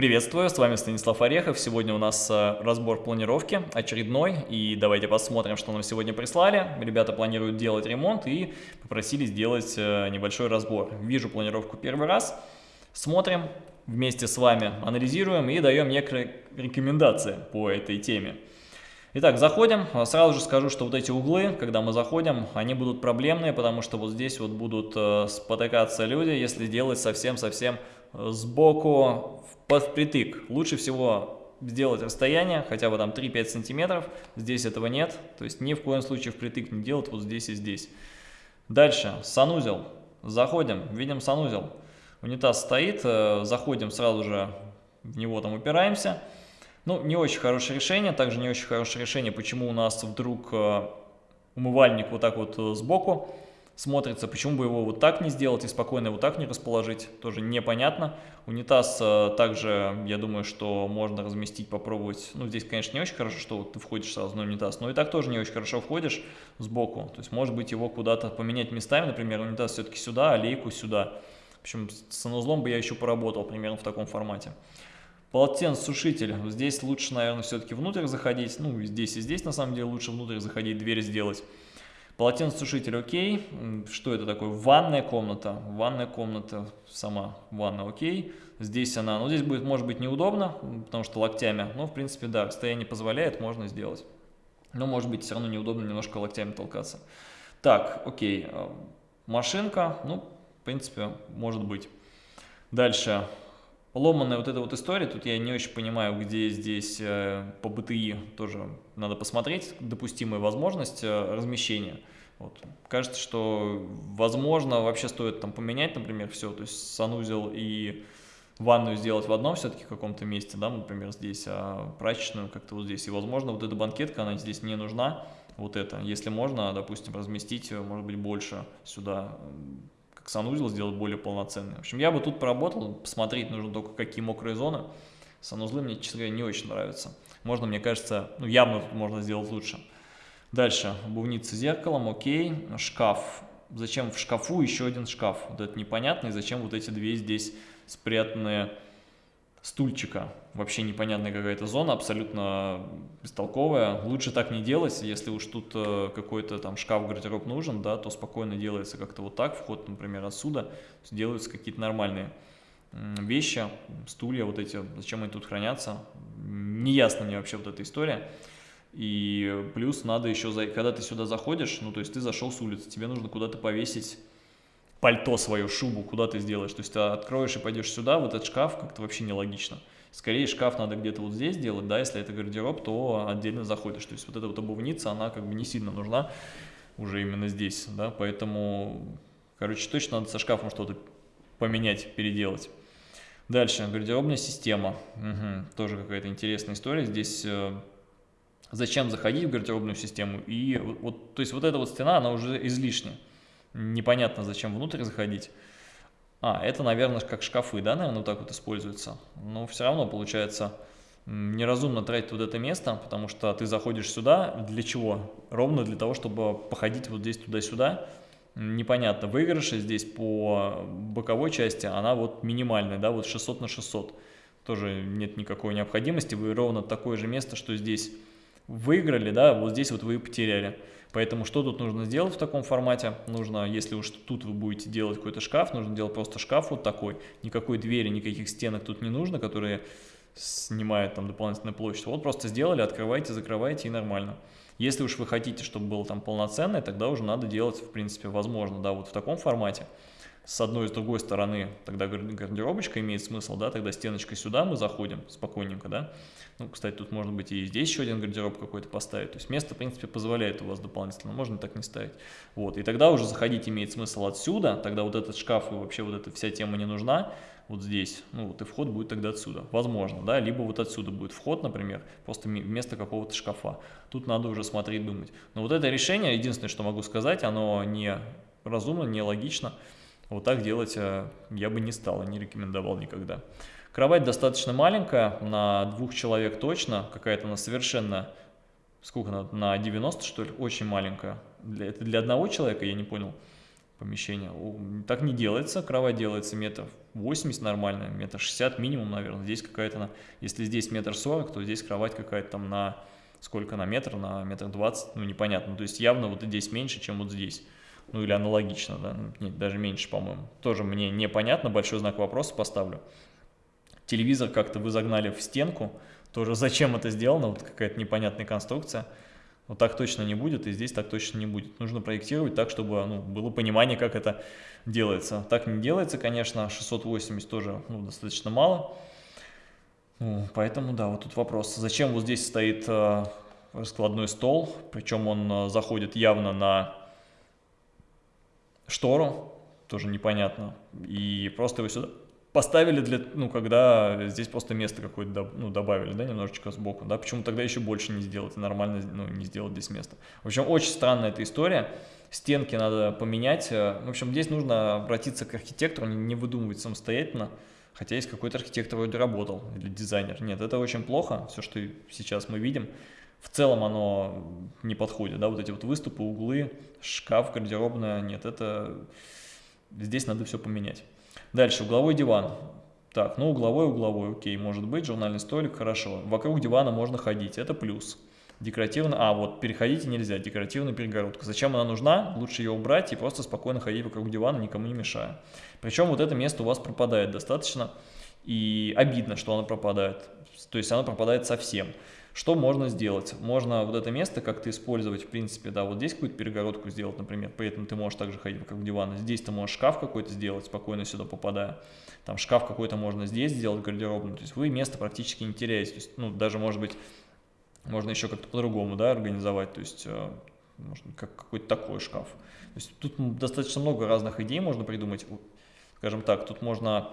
Приветствую, с вами Станислав Орехов. Сегодня у нас э, разбор планировки очередной. И давайте посмотрим, что нам сегодня прислали. Ребята планируют делать ремонт и попросили сделать э, небольшой разбор. Вижу планировку первый раз. Смотрим, вместе с вами анализируем и даем некоторые рекомендации по этой теме. Итак, заходим. Сразу же скажу, что вот эти углы, когда мы заходим, они будут проблемные, потому что вот здесь вот будут э, спотыкаться люди, если делать совсем-совсем сбоку впритык. Лучше всего сделать расстояние, хотя бы там 3-5 сантиметров. Здесь этого нет, то есть ни в коем случае впритык не делать вот здесь и здесь. Дальше, санузел. Заходим, видим санузел. Унитаз стоит, э, заходим сразу же в него там упираемся. Ну, не очень хорошее решение, также не очень хорошее решение, почему у нас вдруг э, умывальник вот так вот э, сбоку смотрится. Почему бы его вот так не сделать и спокойно его так не расположить, тоже непонятно. Унитаз э, также, я думаю, что можно разместить, попробовать. Ну, здесь, конечно, не очень хорошо, что ты входишь сразу на унитаз, но и так тоже не очень хорошо входишь сбоку. То есть, может быть, его куда-то поменять местами, например, унитаз все-таки сюда, а лейку сюда. В общем, с санузлом бы я еще поработал примерно в таком формате. Полотенцесушитель. Здесь лучше, наверное, все-таки внутрь заходить. Ну, здесь и здесь, на самом деле, лучше внутрь заходить, дверь сделать. Полотенцесушитель окей. Что это такое? Ванная комната. Ванная комната, сама ванна окей. Здесь она, ну здесь будет, может быть, неудобно, потому что локтями. Но, в принципе, да, расстояние позволяет, можно сделать. Но, может быть, все равно неудобно немножко локтями толкаться. Так, окей. Э, машинка, ну, в принципе, может быть. Дальше. Ломанная вот эта вот история, тут я не очень понимаю, где здесь э, по БТИ тоже надо посмотреть, допустимая возможность э, размещения. Вот. Кажется, что возможно вообще стоит там поменять, например, все, то есть санузел и ванную сделать в одном все-таки каком-то месте, да, например, здесь, а прачечную как-то вот здесь. И, возможно, вот эта банкетка, она здесь не нужна, вот это. Если можно, допустим, разместить, может быть, больше сюда, санузел сделать более полноценный. В общем, я бы тут поработал, посмотреть нужно только какие мокрые зоны. Санузлы мне, честно говоря, не очень нравятся. Можно, мне кажется, ну, явно тут можно сделать лучше. Дальше, обувница зеркалом, окей, шкаф. Зачем в шкафу еще один шкаф? Вот это непонятно, и зачем вот эти две здесь спрятанные стульчика. Вообще непонятная какая-то зона, абсолютно бестолковая. Лучше так не делать, если уж тут э, какой-то там шкаф-гардероб нужен, да, то спокойно делается как-то вот так, вход, например, отсюда, делаются какие-то нормальные вещи, стулья вот эти, зачем они тут хранятся, неясно мне вообще вот эта история. И плюс надо еще, когда ты сюда заходишь, ну то есть ты зашел с улицы, тебе нужно куда-то повесить пальто свою, шубу, куда ты сделаешь. То есть ты откроешь и пойдешь сюда, в этот шкаф, как-то вообще нелогично. Скорее шкаф надо где-то вот здесь делать, да, если это гардероб, то отдельно заходишь. То есть вот эта вот обувница, она как бы не сильно нужна уже именно здесь, да, поэтому, короче, точно надо со шкафом что-то поменять, переделать. Дальше, гардеробная система. Угу, тоже какая-то интересная история. Здесь э, зачем заходить в гардеробную систему? И вот, то есть вот эта вот стена, она уже излишняя. Непонятно, зачем внутрь заходить. А, это, наверное, как шкафы, да, наверное, вот так вот используется. Но все равно, получается, неразумно тратить вот это место, потому что ты заходишь сюда, для чего? Ровно для того, чтобы походить вот здесь туда-сюда, непонятно. Выигрыши здесь по боковой части, она вот минимальная, да, вот 600 на 600. Тоже нет никакой необходимости, вы ровно такое же место, что здесь выиграли, да, вот здесь вот вы потеряли. Поэтому что тут нужно сделать в таком формате? Нужно, если уж тут вы будете делать какой-то шкаф, нужно делать просто шкаф вот такой. Никакой двери, никаких стенок тут не нужно, которые снимают там дополнительную площадь. Вот просто сделали, открывайте, закрывайте и нормально. Если уж вы хотите, чтобы было там полноценное, тогда уже надо делать, в принципе, возможно, да, вот в таком формате. С одной и с другой стороны тогда гардеробочка имеет смысл, да, тогда стеночкой сюда мы заходим спокойненько, да. Ну, кстати, тут может быть и здесь еще один гардероб какой-то поставить. То есть место, в принципе, позволяет у вас дополнительно, можно так не ставить. Вот, и тогда уже заходить имеет смысл отсюда, тогда вот этот шкаф и вообще вот эта вся тема не нужна вот здесь, ну вот и вход будет тогда отсюда, возможно, да, либо вот отсюда будет вход, например, просто вместо какого-то шкафа. Тут надо уже смотреть, думать. Но вот это решение, единственное, что могу сказать, оно не разумно, не логично. Вот так делать э, я бы не стал, не рекомендовал никогда. Кровать достаточно маленькая, на двух человек точно, какая-то она совершенно, сколько она, на 90 что ли, очень маленькая. Это для одного человека, я не понял помещение. Так не делается, кровать делается метров 80 нормально, метр 60 минимум, наверное. Здесь какая-то, если здесь метр 40, то здесь кровать какая-то там на, сколько на метр, на метр 20, ну непонятно. То есть явно вот здесь меньше, чем вот здесь. Ну или аналогично, да, нет, даже меньше, по-моему. Тоже мне непонятно, большой знак вопроса поставлю. Телевизор как-то вы загнали в стенку, тоже зачем это сделано, вот какая-то непонятная конструкция. Вот так точно не будет, и здесь так точно не будет. Нужно проектировать так, чтобы ну, было понимание, как это делается. Так не делается, конечно, 680 тоже ну, достаточно мало. Ну, поэтому, да, вот тут вопрос. Зачем вот здесь стоит э, раскладной стол, причем он э, заходит явно на штору, тоже непонятно. И просто его сюда поставили для, ну, когда здесь просто место какое-то, ну, добавили, да, немножечко сбоку, да, почему тогда еще больше не сделать, нормально, ну, не сделать здесь место. В общем, очень странная эта история, стенки надо поменять, в общем, здесь нужно обратиться к архитектору, не выдумывать самостоятельно, хотя есть какой-то архитектор вроде работал, или дизайнер, нет, это очень плохо, все, что сейчас мы видим, в целом оно не подходит, да, вот эти вот выступы, углы, шкаф, гардеробная, нет, это, здесь надо все поменять. Дальше, угловой диван. Так, ну угловой, угловой, окей, может быть, журнальный столик, хорошо. Вокруг дивана можно ходить, это плюс. Декоративно, а вот переходить нельзя, декоративная перегородка. Зачем она нужна? Лучше ее убрать и просто спокойно ходить вокруг дивана, никому не мешая. Причем вот это место у вас пропадает достаточно, и обидно, что оно пропадает. То есть оно пропадает совсем. Что можно сделать? Можно вот это место как-то использовать, в принципе, да, вот здесь какую-то перегородку сделать, например, при этом ты можешь также ходить вокруг дивана. Здесь ты можешь шкаф какой-то сделать, спокойно сюда попадая. Там шкаф какой-то можно здесь сделать гардеробный, то есть вы место практически не теряете. То есть, ну, даже, может быть, можно еще как-то по-другому, да, организовать, то есть, э, можно как какой-то такой шкаф. То есть тут достаточно много разных идей можно придумать. Скажем так, тут можно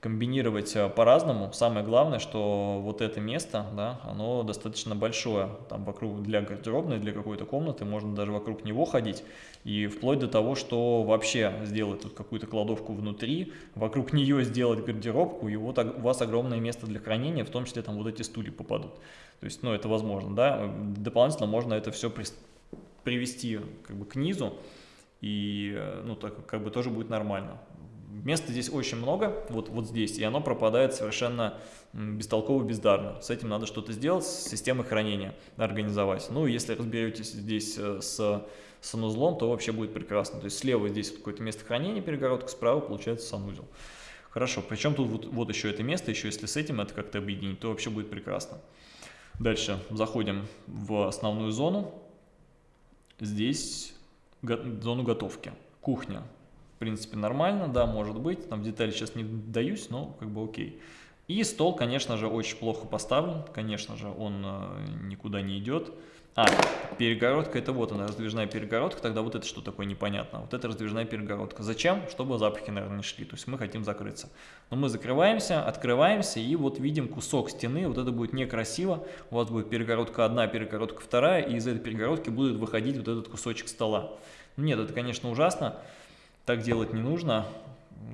комбинировать э, по-разному. Самое главное, что вот это место, да, оно достаточно большое. Там вокруг для гардеробной, для какой-то комнаты, можно даже вокруг него ходить. И вплоть до того, что вообще сделать тут какую-то кладовку внутри, вокруг нее сделать гардеробку, и вот у вас огромное место для хранения, в том числе там вот эти стулья попадут. То есть, ну, это возможно, да. Дополнительно можно это все при, привести как бы к низу, и, э, ну, так как бы тоже будет нормально. Места здесь очень много, вот, вот здесь, и оно пропадает совершенно бестолково, бездарно. С этим надо что-то сделать, с системой хранения организовать. Ну, если разберетесь здесь э, с санузлом, то вообще будет прекрасно. То есть слева здесь какое-то место хранения, перегородка, справа получается санузел. Хорошо, причем тут вот, вот еще это место, еще если с этим это как-то объединить, то вообще будет прекрасно. Дальше заходим в основную зону. Здесь зону готовки. Кухня в принципе, нормально, да, может быть, там в детали сейчас не даюсь, но как бы окей. И стол, конечно же, очень плохо поставлен, конечно же, он э, никуда не идет. А, перегородка, это вот она, раздвижная перегородка, тогда вот это что такое непонятно. Вот это раздвижная перегородка. Зачем? Чтобы запахи, наверное, не шли, то есть мы хотим закрыться. Но мы закрываемся, открываемся и вот видим кусок стены, вот это будет некрасиво. У вас будет перегородка одна, перегородка вторая, и из этой перегородки будет выходить вот этот кусочек стола. Нет, это, конечно, ужасно так делать не нужно.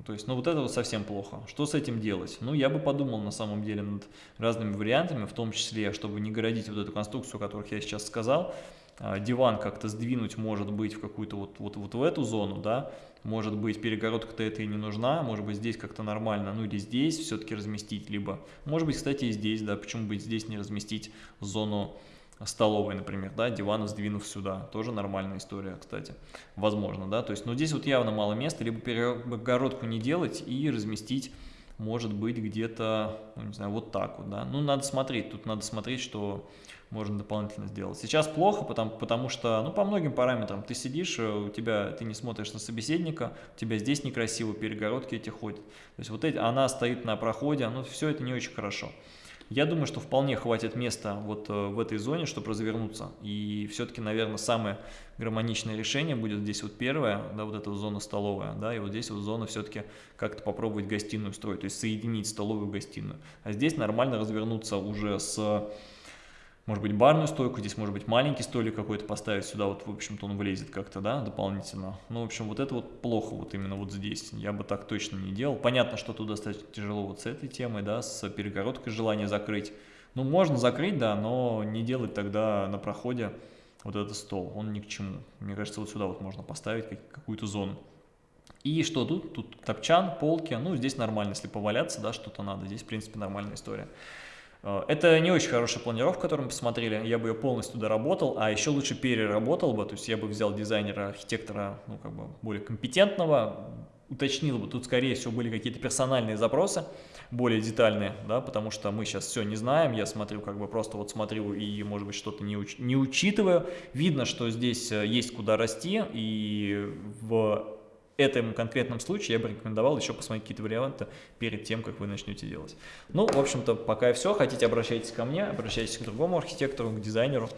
То есть, ну вот это вот совсем плохо. Что с этим делать? Ну, я бы подумал на самом деле над разными вариантами, в том числе, чтобы не городить вот эту конструкцию, о которых я сейчас сказал. А, диван как-то сдвинуть может быть в какую-то вот, вот, вот в эту зону, да. Может быть, перегородка-то это и не нужна, может быть, здесь как-то нормально, ну или здесь все-таки разместить, либо, может быть, кстати, и здесь, да, почему бы здесь не разместить зону столовой, например, да, диван сдвинув сюда, тоже нормальная история, кстати, возможно, да, то есть, но здесь вот явно мало места, либо перегородку не делать и разместить, может быть, где-то, ну, не знаю, вот так вот, да, ну, надо смотреть, тут надо смотреть, что можно дополнительно сделать. Сейчас плохо, потому, потому что, ну, по многим параметрам, ты сидишь, э, у тебя, ты не смотришь на собеседника, у тебя здесь некрасиво, перегородки эти ходят, то есть вот эти, она стоит на проходе, ну, все это не очень хорошо. Я думаю, что вполне хватит места вот э, в этой зоне, чтобы развернуться. И все-таки, наверное, самое гармоничное решение будет здесь вот первое, да, вот эта зона столовая, да, и вот здесь вот зона все-таки как-то попробовать гостиную строить, то есть соединить столовую и гостиную. А здесь нормально развернуться уже с может быть, барную стойку, здесь может быть маленький столик какой-то поставить сюда, вот, в общем-то, он влезет как-то, да, дополнительно. Ну, в общем, вот это вот плохо вот именно вот здесь, я бы так точно не делал. Понятно, что тут достаточно тяжело вот с этой темой, да, с перегородкой желание закрыть. Ну, можно закрыть, да, но не делать тогда на проходе вот этот стол, он ни к чему. Мне кажется, вот сюда вот можно поставить какую-то зону. И что тут? Тут топчан, полки, ну здесь нормально, если поваляться, да, что-то надо, здесь в принципе нормальная история. Э, это не очень хорошая планировка, которую мы посмотрели, я бы ее полностью доработал, а еще лучше переработал бы, то есть я бы взял дизайнера, архитектора, ну как бы более компетентного, уточнил бы, тут скорее всего были какие-то персональные запросы, более детальные, да, потому что мы сейчас все не знаем, я смотрю, как бы просто вот смотрю и, может быть, что-то не, уч не учитываю. Видно, что здесь э, есть куда расти, и в этом конкретном случае я бы рекомендовал еще посмотреть какие-то варианты перед тем, как вы начнете делать. Ну, в общем-то, пока и все. Хотите, обращайтесь ко мне, обращайтесь к другому архитектору, к дизайнеру.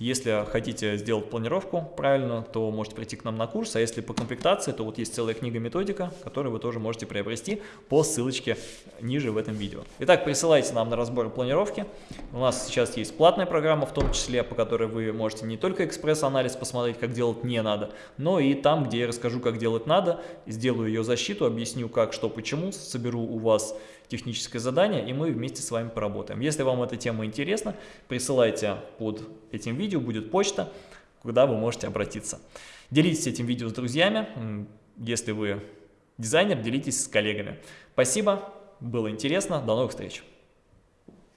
Если хотите сделать планировку правильно, то можете прийти к нам на курс, а если по комплектации, то вот есть целая книга-методика, которую вы тоже можете приобрести по ссылочке ниже в этом видео. Итак, присылайте нам на разбор планировки. У нас сейчас есть платная программа, в том числе, по которой вы можете не только экспресс-анализ посмотреть, как делать не надо, но и там, где я расскажу, как делать надо, сделаю ее защиту, объясню, как, что, почему, соберу у вас техническое задание, и мы вместе с вами поработаем. Если вам эта тема интересна, присылайте под этим видео, будет почта, куда вы можете обратиться. Делитесь этим видео с друзьями, если вы дизайнер, делитесь с коллегами. Спасибо, было интересно, до новых встреч!